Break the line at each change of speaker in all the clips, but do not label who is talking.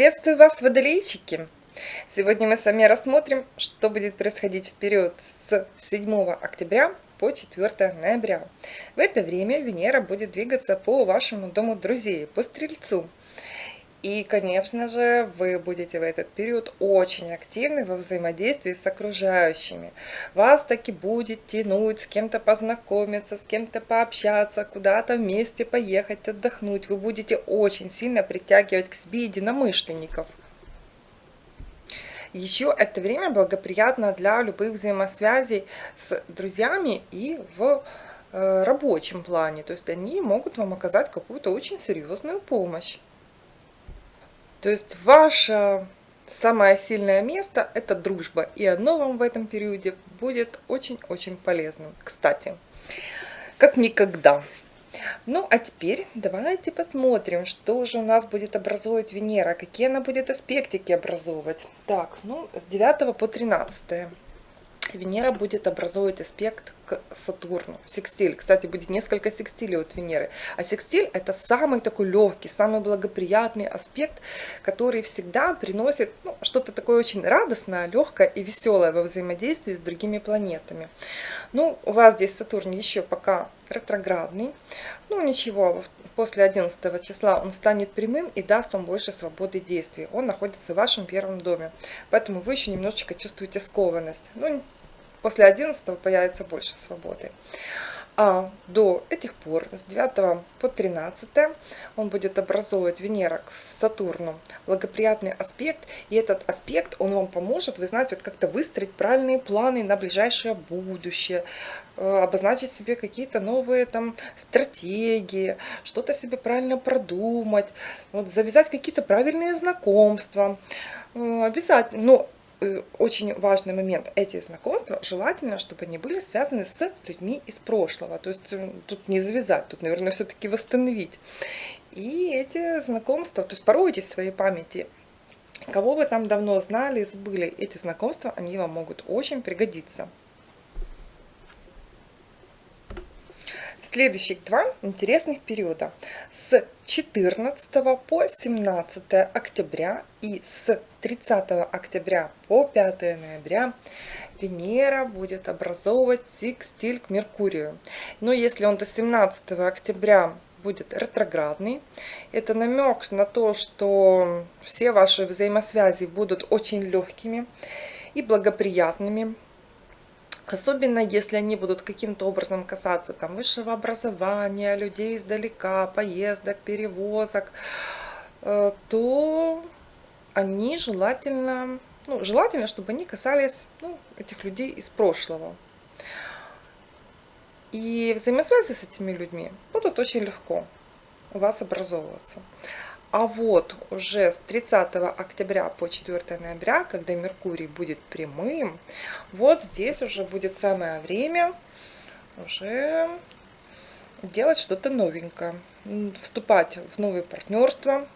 Приветствую вас, водолейчики! Сегодня мы с вами рассмотрим, что будет происходить в период с 7 октября по 4 ноября. В это время Венера будет двигаться по вашему дому друзей, по Стрельцу. И, конечно же, вы будете в этот период очень активны во взаимодействии с окружающими. Вас таки будет тянуть с кем-то познакомиться, с кем-то пообщаться, куда-то вместе поехать, отдохнуть. Вы будете очень сильно притягивать к себе единомышленников. Еще это время благоприятно для любых взаимосвязей с друзьями и в э, рабочем плане. То есть они могут вам оказать какую-то очень серьезную помощь. То есть ваше самое сильное место – это дружба, и оно вам в этом периоде будет очень-очень полезным. Кстати, как никогда. Ну, а теперь давайте посмотрим, что же у нас будет образовывать Венера, какие она будет аспектики образовывать. Так, ну, с 9 по 13. Венера будет образовывать аспект к Сатурну. Секстиль. Кстати, будет несколько секстилей от Венеры. А секстиль это самый такой легкий, самый благоприятный аспект, который всегда приносит ну, что-то такое очень радостное, легкое и веселое во взаимодействии с другими планетами. Ну, у вас здесь Сатурн еще пока ретроградный. Ну, ничего, после 11 числа он станет прямым и даст вам больше свободы действий. Он находится в вашем первом доме. Поэтому вы еще немножечко чувствуете скованность. Ну, После 11 появится больше свободы. А до этих пор, с 9 по 13, он будет образовывать Венера к Сатурну благоприятный аспект. И этот аспект, он вам поможет, вы знаете, вот как-то выстроить правильные планы на ближайшее будущее, э, обозначить себе какие-то новые там стратегии, что-то себе правильно продумать, вот, завязать какие-то правильные знакомства. Э, обязательно, но очень важный момент. Эти знакомства желательно, чтобы они были связаны с людьми из прошлого. То есть э, тут не завязать, тут, наверное, все-таки восстановить. И эти знакомства, то есть поройтесь в своей памяти, кого вы там давно знали, забыли, эти знакомства, они вам могут очень пригодиться. Следующих два интересных периода. С 14 по 17 октября и с 30 октября по 5 ноября Венера будет образовывать секстиль к Меркурию. Но если он до 17 октября будет ретроградный. Это намек на то, что все ваши взаимосвязи будут очень легкими и благоприятными. Особенно если они будут каким-то образом касаться там, высшего образования, людей издалека, поездок, перевозок, э, то они желательно, ну, желательно, чтобы они касались ну, этих людей из прошлого. И взаимосвязи с этими людьми будут очень легко у вас образовываться. А вот уже с 30 октября по 4 ноября, когда Меркурий будет прямым, вот здесь уже будет самое время уже делать что-то новенькое, вступать в новые партнерства,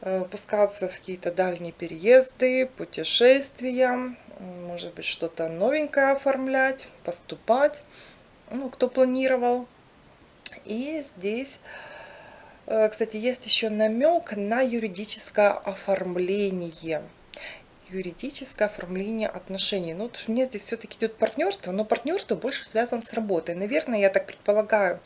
э, пускаться в какие-то дальние переезды, путешествия, может быть что-то новенькое оформлять, поступать, ну, кто планировал. И здесь кстати, есть еще намек на юридическое оформление. Юридическое оформление отношений. Ну, вот мне здесь все-таки идет партнерство, но партнерство больше связано с работой. Наверное, я так предполагаю,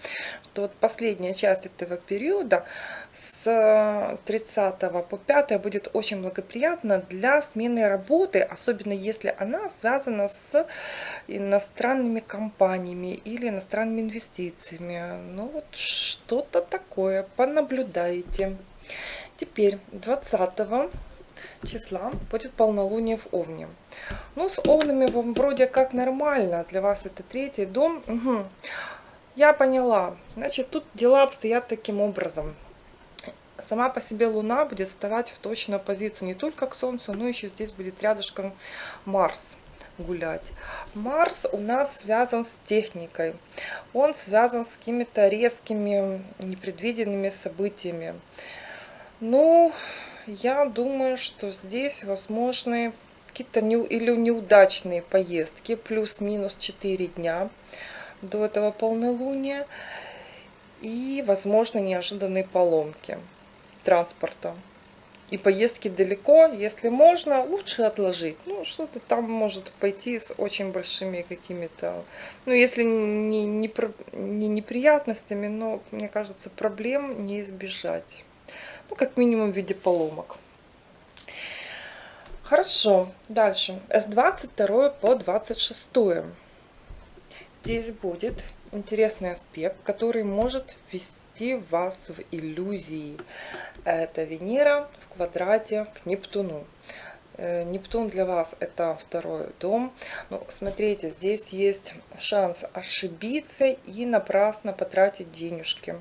что вот последняя часть этого периода с 30 по 5 будет очень благоприятна для смены работы, особенно если она связана с иностранными компаниями или иностранными инвестициями. Ну вот что-то такое, понаблюдайте. Теперь 20 числа будет полнолуние в Овне. Ну, с Овнами вам вроде как нормально, для вас это третий дом. Угу. Я поняла. Значит, тут дела обстоят таким образом сама по себе Луна будет вставать в точную позицию не только к Солнцу, но еще здесь будет рядышком Марс гулять. Марс у нас связан с техникой. Он связан с какими-то резкими, непредвиденными событиями. Ну, я думаю, что здесь возможны какие-то не, или неудачные поездки, плюс-минус 4 дня до этого полнолуния. И, возможно, неожиданные поломки транспорта и поездки далеко, если можно, лучше отложить. Ну, что-то там может пойти с очень большими какими-то, ну, если не, не, не неприятностями, но, мне кажется, проблем не избежать. Ну, как минимум в виде поломок. Хорошо, дальше. С 22 по 26. Здесь будет интересный аспект, который может ввести вас в иллюзии. Это Венера в квадрате к Нептуну. Э, Нептун для вас это второй дом. Ну, смотрите, здесь есть шанс ошибиться и напрасно потратить денежки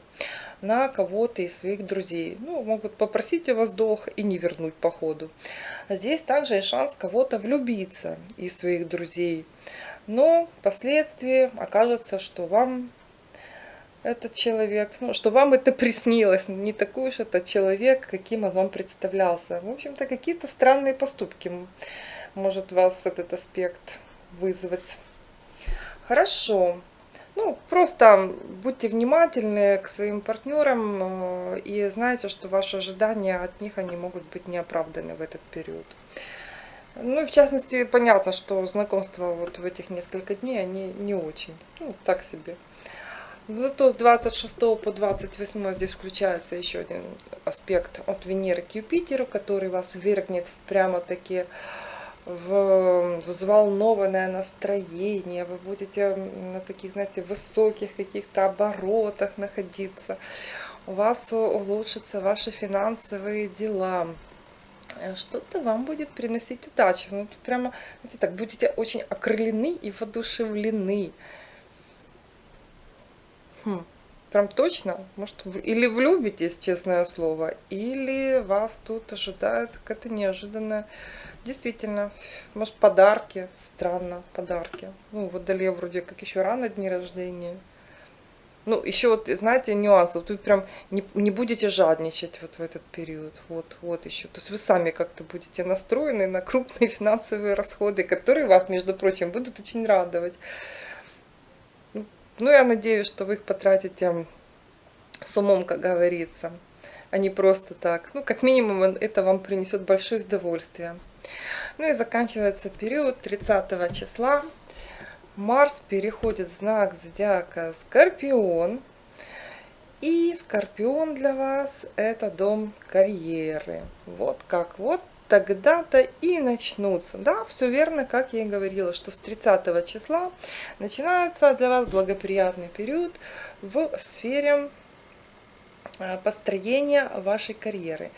на кого-то из своих друзей. Ну, могут попросить у вас долг и не вернуть по ходу. Здесь также есть шанс кого-то влюбиться из своих друзей но впоследствии окажется, что вам этот человек, ну, что вам это приснилось, не такой уж это человек, каким он вам представлялся. В общем-то, какие-то странные поступки может вас этот аспект вызвать. Хорошо. Ну, просто будьте внимательны к своим партнерам э, и знайте, что ваши ожидания от них, они могут быть неоправданы в этот период. Ну в частности, понятно, что знакомства вот в этих несколько дней, они не очень, ну так себе. Зато с 26 по 28 здесь включается еще один аспект от Венеры к Юпитеру, который вас вергнет прямо-таки в взволнованное настроение, вы будете на таких, знаете, высоких каких-то оборотах находиться, у вас улучшатся ваши финансовые дела, Э, что-то вам будет приносить удачу. Ну, прямо, знаете, так, будете очень окрылены и воодушевлены. Хм, прям точно? Может, или влюбитесь, честное слово, или вас тут ожидает какая-то неожиданная... Действительно, может, подарки, странно, подарки. Ну, в Водоле вроде как еще рано дни рождения. Ну, еще вот, знаете, нюанс. Вот вы прям не, не будете жадничать вот в этот период. Вот, вот еще. То есть вы сами как-то будете настроены на крупные финансовые расходы, которые вас, между прочим, будут очень радовать. Ну, ну я надеюсь, что вы их потратите с умом, как говорится, а не просто так. Ну, как минимум, это вам принесет большое удовольствие. Ну и заканчивается период 30 числа Марс переходит в знак зодиака Скорпион. И Скорпион для вас это дом карьеры. Вот как вот тогда-то и начнутся. Да, все верно, как я и говорила, что с 30 числа начинается для вас благоприятный период в сфере построения вашей карьеры.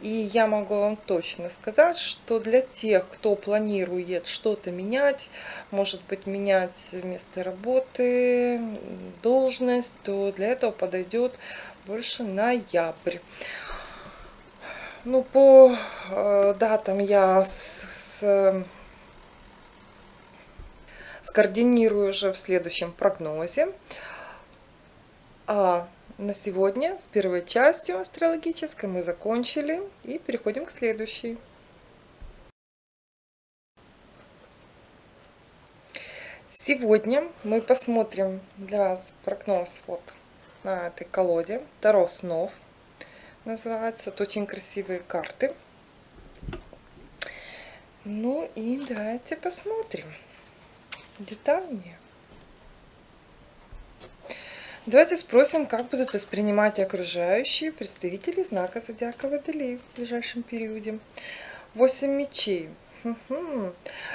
И я могу вам точно сказать, что для тех, кто планирует что-то менять, может быть менять место работы, должность, то для этого подойдет больше ноябрь. Ну, по э, датам я с, с, скоординирую уже в следующем прогнозе. А на сегодня с первой частью астрологической мы закончили и переходим к следующей. Сегодня мы посмотрим для вас прогноз вот на этой колоде. Таро снов называется. Это очень красивые карты. Ну и давайте посмотрим детальнее. Давайте спросим, как будут воспринимать окружающие представители знака зодиака Водолей в ближайшем периоде. Восемь мечей.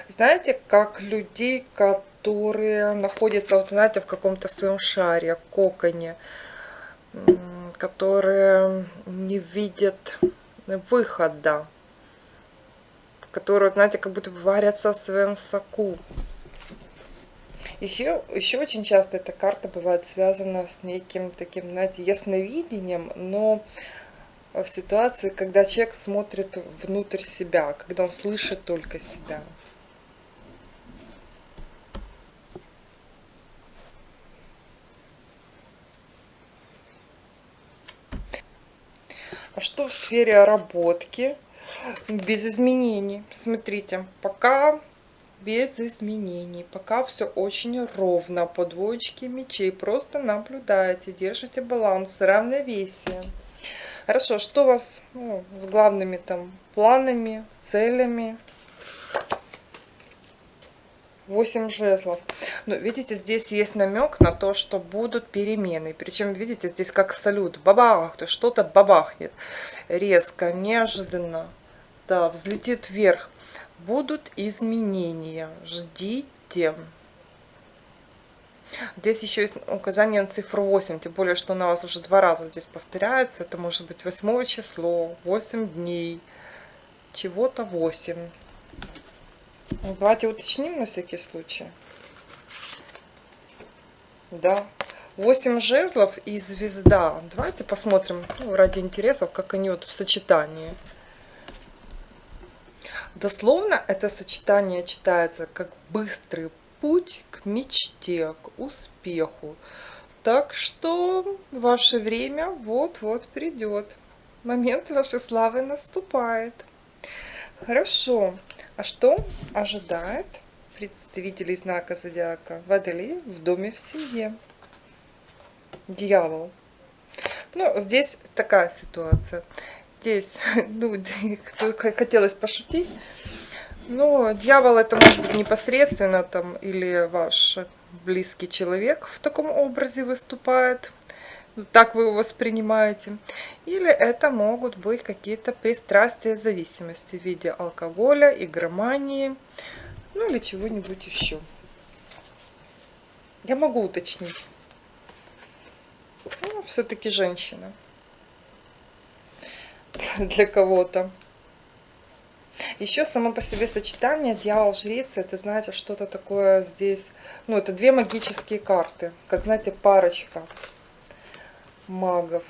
Знаете, как людей, которые находятся, вот, знаете, в каком-то своем шаре, коконе, которые не видят выхода, которые, знаете, как будто варятся в своем соку. Еще, еще очень часто эта карта бывает связана с неким таким, знаете, ясновидением, но в ситуации, когда человек смотрит внутрь себя, когда он слышит только себя. А что в сфере работки? Без изменений. Смотрите, пока без изменений. Пока все очень ровно. По двоечке мечей. Просто наблюдаете, держите баланс, равновесие. Хорошо, что у вас ну, с главными там планами, целями? 8 жезлов. Ну, видите, здесь есть намек на то, что будут перемены. Причем, видите, здесь как салют. Бабах, то что-то бабахнет. Резко, неожиданно. Да, взлетит вверх. Будут изменения. Ждите. Здесь еще есть указание на цифру 8, тем более, что она у вас уже два раза здесь повторяется. Это может быть 8 число, 8 дней, чего-то 8. Ну, давайте уточним на всякий случай. Да. 8 жезлов и звезда. Давайте посмотрим ну, ради интересов, как они вот в сочетании. Дословно это сочетание читается как быстрый путь к мечте, к успеху. Так что ваше время вот-вот придет. Момент вашей славы наступает. Хорошо. А что ожидает представителей знака зодиака Водолей в доме в семье? Дьявол. Ну, здесь такая ситуация. Здесь, ну, хотелось пошутить, но дьявол это может быть непосредственно там или ваш близкий человек в таком образе выступает, так вы его воспринимаете. Или это могут быть какие-то пристрастия зависимости в виде алкоголя, игромании, ну или чего-нибудь еще. Я могу уточнить. Ну, все-таки женщина. Для кого-то. Еще само по себе сочетание дьявол-жрица, это, знаете, что-то такое здесь, ну, это две магические карты, как, знаете, парочка магов.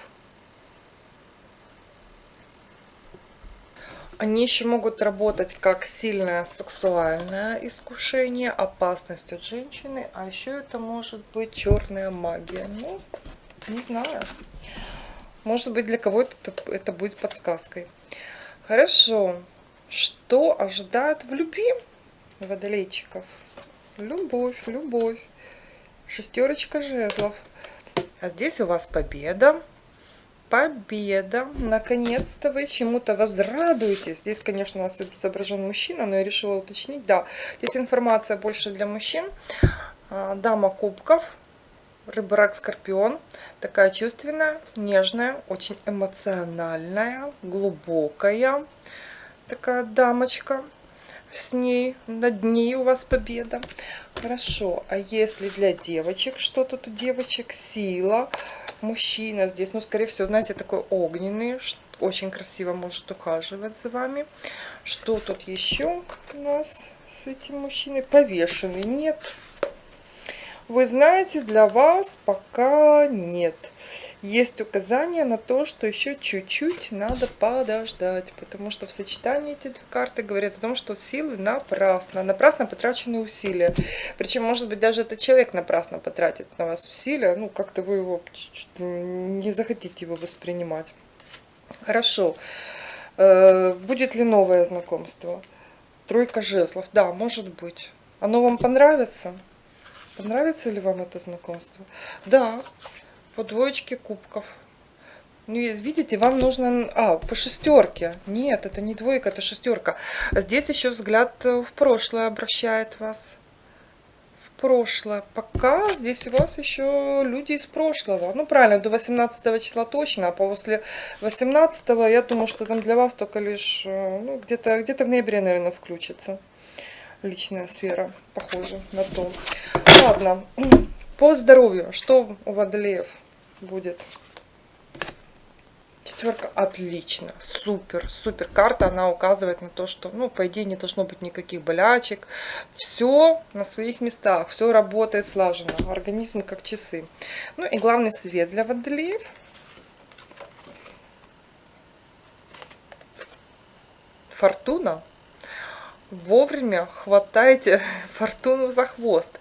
Они еще могут работать как сильное сексуальное искушение, опасность от женщины, а еще это может быть черная магия. Ну, не знаю. Может быть, для кого-то это, будет подсказкой. Хорошо. Что ожидает в любви водолейчиков? Любовь, любовь. Шестерочка жезлов. А здесь у вас победа. Победа. Наконец-то вы чему-то возрадуетесь. Здесь, конечно, у нас изображен мужчина, но я решила уточнить. Да, здесь информация больше для мужчин. А, дама кубков. Рыборак Скорпион. Такая чувственная, нежная, очень эмоциональная, глубокая. Такая дамочка с ней, над ней у вас победа. Хорошо, а если для девочек, что тут у девочек? Сила, мужчина здесь, ну, скорее всего, знаете, такой огненный, очень красиво может ухаживать за вами. Что тут еще у нас с этим мужчиной? Повешенный, нет. Вы знаете, для вас пока нет есть указание на то, что еще чуть-чуть надо подождать, потому что в сочетании эти две карты говорят о том, что силы напрасно, напрасно потрачены усилия. Причем, может быть, даже этот человек напрасно потратит на вас усилия, ну, как-то вы его не захотите его воспринимать. Хорошо. Э, будет ли новое знакомство? Тройка жезлов. Да, может быть. Оно вам понравится? Понравится ли вам это знакомство? Да, по двоечке кубков. Ну, видите, вам нужно... А, по шестерке. Нет, это не двойка, это шестерка. Здесь еще взгляд в прошлое обращает вас. В прошлое. Пока здесь у вас еще люди из прошлого. Ну, правильно, до 18 числа точно. А после 18 я думаю, что там для вас только лишь... Э, ну, где-то где, -то, в ноябре, наверное, включится. Личная сфера. Похоже на то. Ладно. По здоровью. Что у водолеев? будет. Четверка отлично, супер, супер. Карта, она указывает на то, что, ну, по идее, не должно быть никаких болячек. Все на своих местах, все работает слаженно. Организм как часы. Ну и главный совет для водолеев. Фортуна. Вовремя хватайте фортуну за хвост.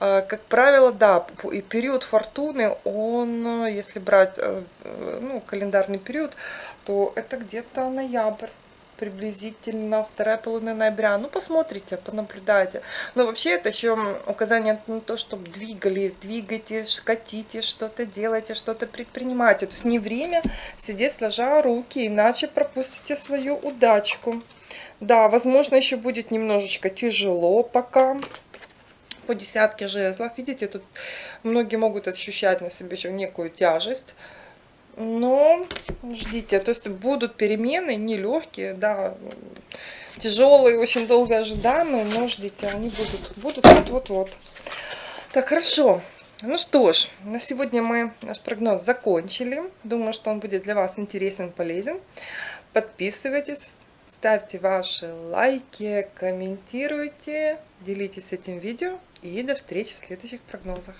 А, как правило, да, и период фортуны, он, если брать э, ну, календарный период, то это где-то ноябрь. приблизительно вторая половина ноября. Ну, посмотрите, понаблюдайте. Но вообще это еще указание на то, чтобы двигались, двигайтесь, катите, что-то делайте, что-то предпринимайте. То есть не время сидеть сложа руки, иначе пропустите свою удачку. Да, возможно, еще будет немножечко тяжело пока по десятке жезлов. Видите, тут многие могут ощущать на себе еще некую тяжесть. Но ждите, то есть будут перемены нелегкие, да, тяжелые, очень долго ожидаемые, но ждите, они будут, будут вот-вот-вот. Так, хорошо. Ну что ж, на сегодня мы наш прогноз закончили. Думаю, что он будет для вас интересен, полезен. Подписывайтесь, ставьте ваши лайки, комментируйте, делитесь этим видео и до встречи в следующих прогнозах.